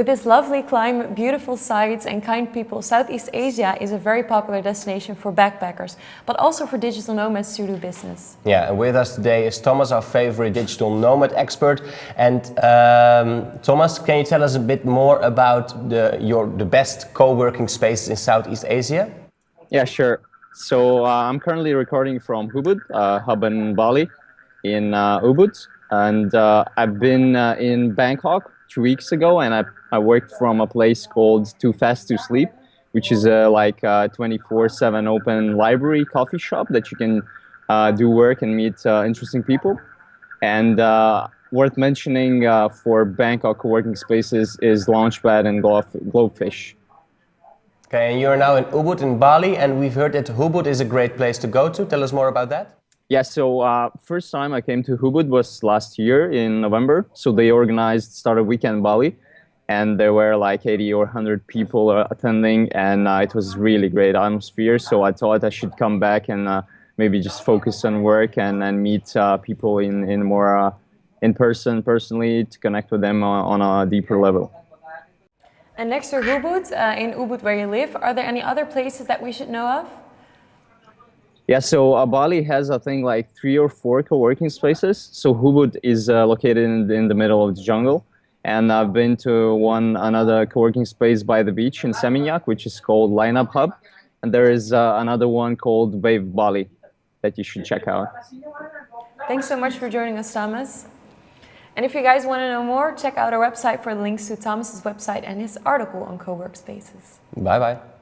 With its lovely climate, beautiful sights and kind people, Southeast Asia is a very popular destination for backpackers, but also for digital nomads to do business. Yeah, and with us today is Thomas, our favorite digital nomad expert. And um, Thomas, can you tell us a bit more about the, your, the best co-working spaces in Southeast Asia? Yeah, sure. So uh, I'm currently recording from Hubud, uh, hub in Bali, in uh, Ubud. And uh, I've been uh, in Bangkok two weeks ago and I, I worked from a place called Too Fast to Sleep, which is a like 24-7 open library coffee shop that you can uh, do work and meet uh, interesting people. And uh, worth mentioning uh, for Bangkok co-working spaces is Launchpad and Globefish. Okay, and you're now in Ubud in Bali, and we've heard that Ubud is a great place to go to. Tell us more about that. Yeah, so uh, first time I came to Ubud was last year in November. So they organized Startup Weekend Bali, and there were like 80 or 100 people uh, attending, and uh, it was really great atmosphere. So I thought I should come back and uh, maybe just focus on work and, and meet uh, people in, in more uh, in person, personally, to connect with them on, on a deeper level. And next to Ubud, in Ubud where you live, are there any other places that we should know of? Yeah, so uh, Bali has, I think, like three or four co-working spaces. So Ubud is uh, located in, in, the middle of the jungle. And I've been to one another co-working space by the beach in Seminyak, which is called Lineup Hub. And there is uh, another one called Wave Bali that you should check out. Thanks so much for joining us, Thomas. And if you guys want to know more, check out our website for links to Thomas's website and his article on co-work spaces. Bye-bye.